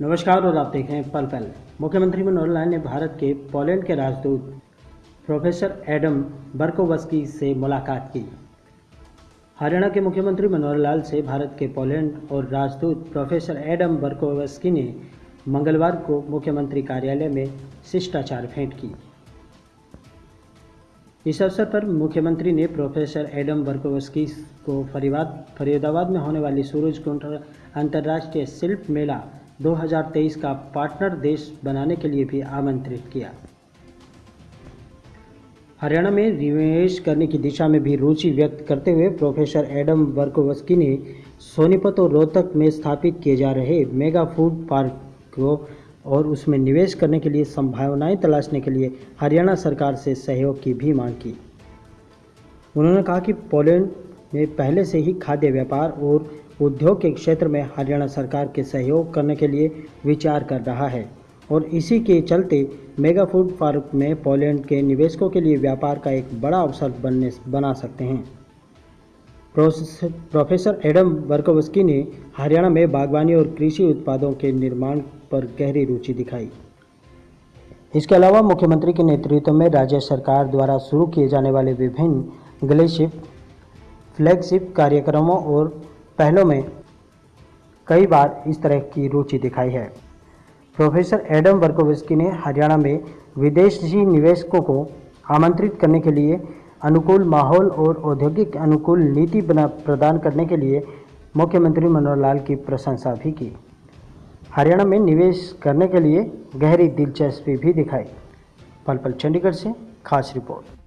नमस्कार और आप देख रहे हैं पल पल। मुख्यमंत्री मनोहर लाल ने भारत के पोलैंड के राजदूत प्रोफेसर एडम बर्कोवस्की से मुलाकात की। हरियाणा के मुख्यमंत्री मनोहर लाल से भारत के पोलैंड और राजदूत प्रोफेसर एडम बर्कोवस्की ने मंगलवार को मुख्यमंत्री कार्यालय में शिष्टाचार भेंट की। इस अवसर पर मुख्यमंत्री ने प्रोफेसर एडम बर्कोवस्की को फरीदाबाद में होने वाली सूरज कुंड अंतर्राष्ट्रीय शिल्प मेला 2023 का पार्टनर देश बनाने के लिए भी आमंत्रित किया। हरियाणा में निवेश करने की दिशा में भी रुचि व्यक्त करते हुए प्रोफेसर एडम बर्कोवस्की ने सोनीपत और रोहतक में स्थापित किए जा रहे मेगा फ़ूड पार्क को और उसमें निवेश करने के लिए संभावनाएँ तलाशने के लिए हरियाणा सरकार से सहयोग की भी मांग की। उन्होंने कहा कि पोलैंड में पहले से ही खाद्य व्यापार और उद्योग के क्षेत्र में हरियाणा सरकार के सहयोग करने के लिए विचार कर रहा है और इसी के चलते मेगा फ़ूड पार्क में पोलैंड के निवेशकों के लिए व्यापार का एक बड़ा अवसर बनने बना सकते हैं। प्रोफेसर एडम बर्कोवस्की ने हरियाणा में बागवानी और कृषि उत्पादों के निर्माण पर गहरी रुचि दिखाई। इसके अलावा मुख्यमंत्री के नेतृत्व में राज्य सरकार द्वारा शुरू किए जाने वाले विभिन्न ग्लेशिप, फ्लैगशिप कार्यक्रमों और पहलों में कई बार इस तरह की रुचि दिखाई है। प्रोफेसर एडम बर्कोविस्की ने हरियाणा में विदेशी निवेशकों को आमंत्रित करने के लिए अनुकूल माहौल और औद्योगिक अनुकूल नीति बना प्रदान करने के लिए मुख्यमंत्री मनोहर लाल की प्रशंसा भी की। हरियाणा में निवेश करने के लिए गहरी दिलचस्पी भी दिखाई। पल पल चंडीगढ़ से खास रिपोर्ट।